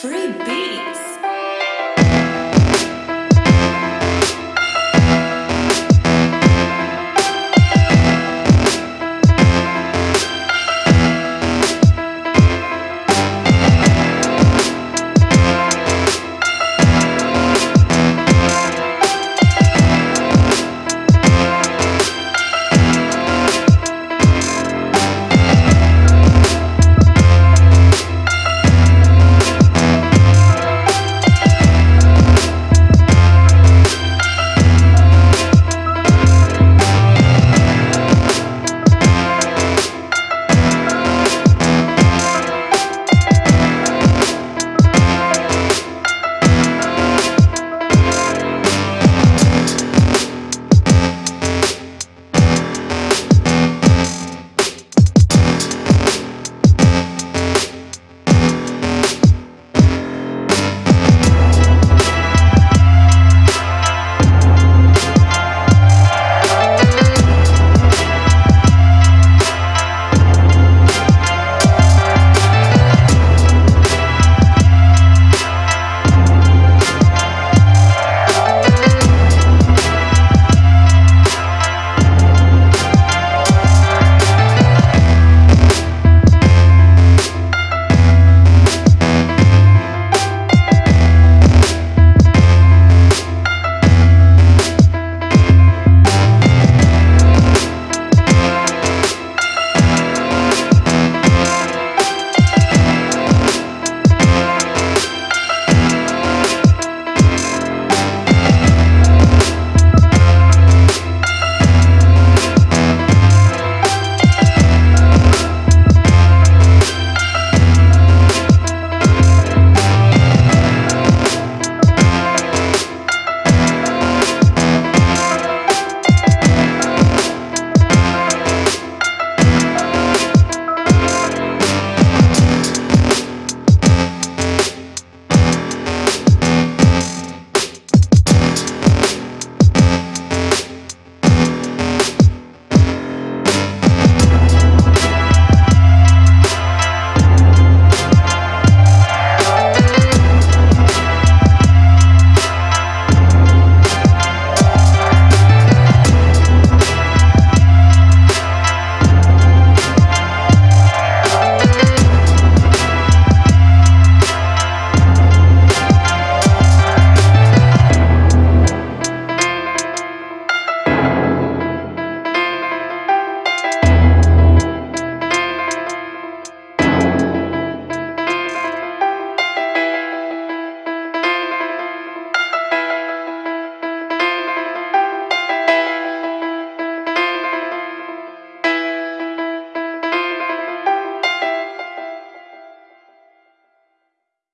Free beats.